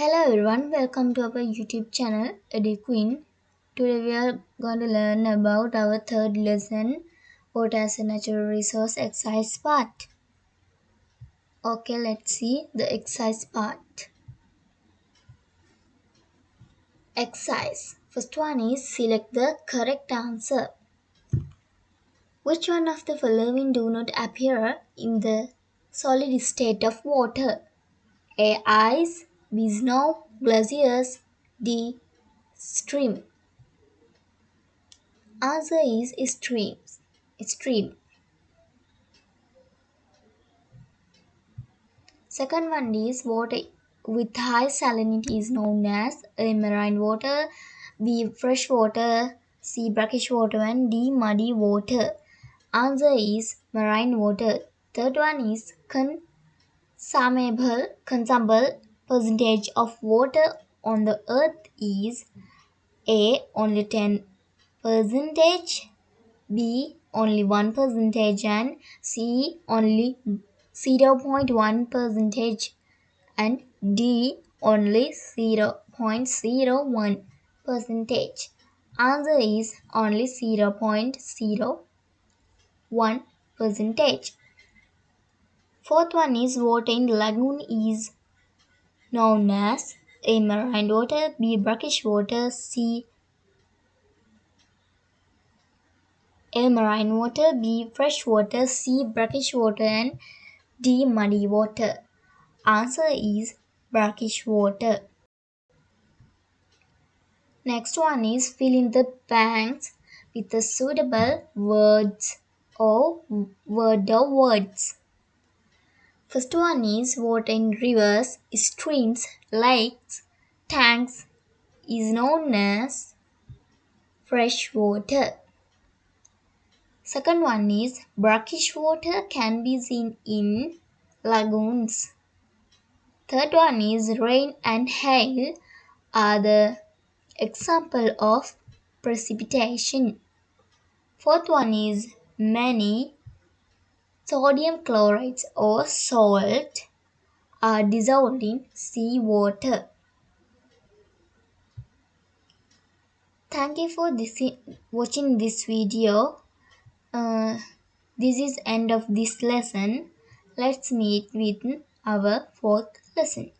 Hello everyone, welcome to our YouTube channel Eddie Queen. Today we are going to learn about our third lesson, Water as a Natural Resource exercise part. Okay, let's see the exercise part. Exercise. First one is select the correct answer. Which one of the following do not appear in the solid state of water? A. Ice B. Snow Glaciers D. Stream Answer is streams. Stream. Second one is water with high salinity is known as A. Marine water B. Fresh water C. Brackish water and D. Muddy water. Answer is marine water. Third one is consumable, consumable percentage of water on the earth is A. Only 10 percentage B. Only 1 percentage and C. Only 0.1 percentage and D. Only 0.01 percentage. Answer is only 0.01 percentage. Fourth one is water in lagoon is known as A. Marine water B. Brackish water C. A. Marine water B. Fresh water C. Brackish water and D. Muddy water. Answer is brackish water. Next one is fill in the blanks with the suitable words or word or words. First one is water in rivers, streams, lakes, tanks is known as fresh water. Second one is brackish water can be seen in lagoons. Third one is rain and hail are the example of precipitation. Fourth one is many sodium chlorides or salt are dissolved in seawater. Thank you for this, watching this video. Uh, this is end of this lesson. Let's meet with our fourth lesson.